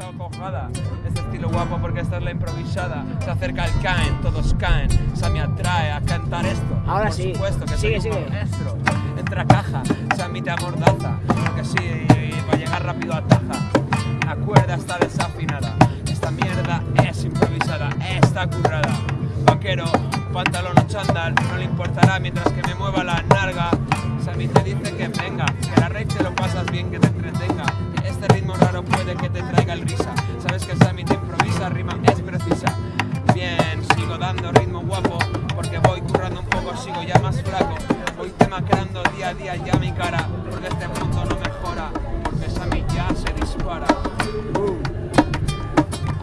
esta cojada. Este estilo guapo porque esta es la improvisada. Se acerca el caen, todos caen. Sammy atrae a cantar esto. Ahora Por sí. supuesto que Sigue, soy un sigue. maestro. Entra a caja, Sammy te amordaza. Porque sí, va a llegar rápido a taja. La cuerda está desafinada. Esta mierda es improvisada, está currada. Vaquero, pantalón o chándal, no le importará mientras que me mueva la narga. Sammy te dice que venga, que la rave te lo pasas bien, que te entretenga. Ritmo raro puede que te traiga el risa. Sabes que Sammy te improvisa, rima es precisa. Bien, sigo dando ritmo guapo, porque voy currando un poco, sigo ya más flaco. Voy demacrando día a día ya mi cara, porque este mundo no mejora, porque Sammy ya se dispara.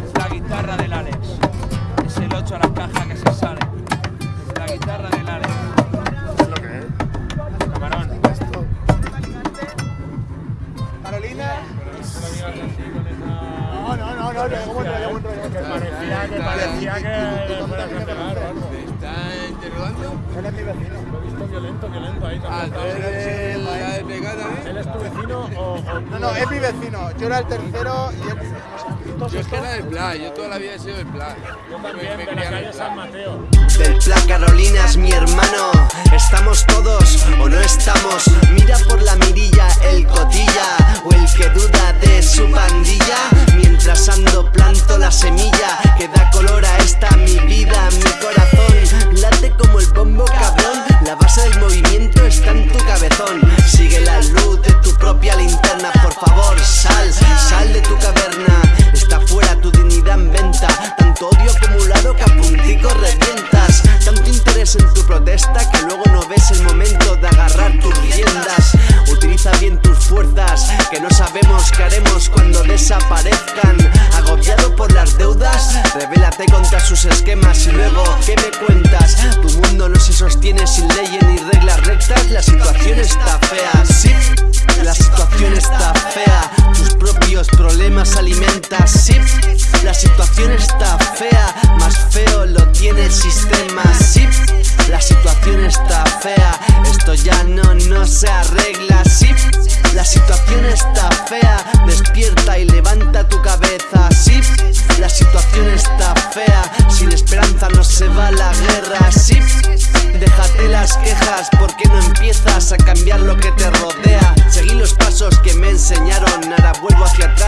Es la guitarra del Alex, es el 8 a la caja que se sale. Es la guitarra del Alex. Parecía que parecía que le fuera a cancelar o algo. ¿Te está es mi vecino. Lo he visto violento, violento ahí Ah, también. ¿tú eres la de pecado ¿Él también? es tu vecino No, no, es mi vecino. Yo era el tercero y él. Yo es que era del plan, yo toda la vida he sido del plan. yo Me- también me. Mateo? Del plan Carolina es mi hermano. Estamos todos o no estamos. Mira por la mirilla sal, sal de tu caverna. Está fuera tu dignidad en venta. Tanto odio acumulado que a puntico revientas. Tanto interés en tu protesta que luego no ves el momento de agarrar tus riendas. Utiliza bien tus fuerzas, que no sabemos qué haremos cuando desaparezcan. Agobiado por las deudas, revélate contra sus esquemas y luego, ¿qué me cuentas? Tu mundo no se sostiene sin leyes ni reglas rectas. La situación está fea, sí. La situación está fea, problemas alimentas, sí. La situación está fea, más feo lo tiene el sistema, sí. La situación está fea, esto ya no, no se arregla, sí. La situación está fea, despierta y levanta tu cabeza, sí. La situación está fea, sin esperanza no se va la guerra, sí. Déjate las quejas, porque no empiezas a cambiar lo que te rodea? Seguí los pasos que me enseñaron, ahora vuelvo hacia atrás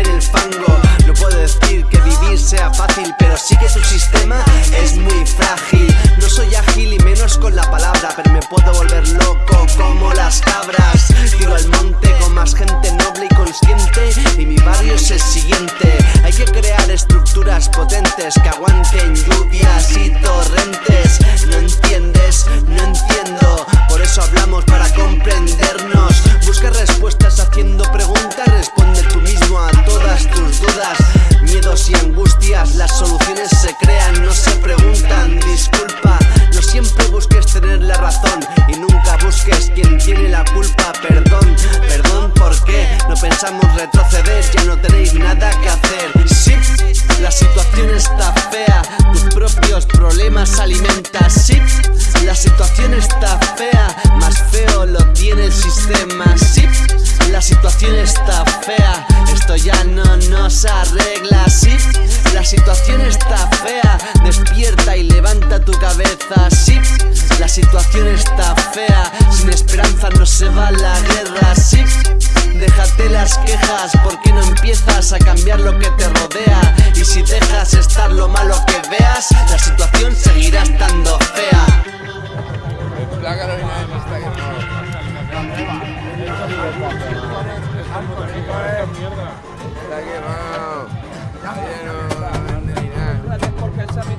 en el fango. No puedo decir que vivir sea fácil, pero sí que tu sistema es muy frágil. No soy ágil y menos con la palabra, pero me puedo volver loco como las cabras. Tiro al monte con más gente noble y consciente, y mi barrio es el siguiente. Hay que crear estructuras potentes que aguanten lluvias y torrentes. Ya no tenéis nada que hacer. Sí, la situación está fea, tus propios problemas alimentas. Sí, la situación está fea, más feo lo tiene el sistema. Sí, la situación está fea, esto ya no nos arregla. Sí, la situación está fea, despierta y levanta tu cabeza. Sí, la situación está fea, sin esperanza no se va la guerra. Sí, déjate las quejas, porque no empiezas a cambiar lo que te rodea. Y si dejas estar lo malo que veas, la situación seguirá estando fea. No. Está quemado. Ya no Sammy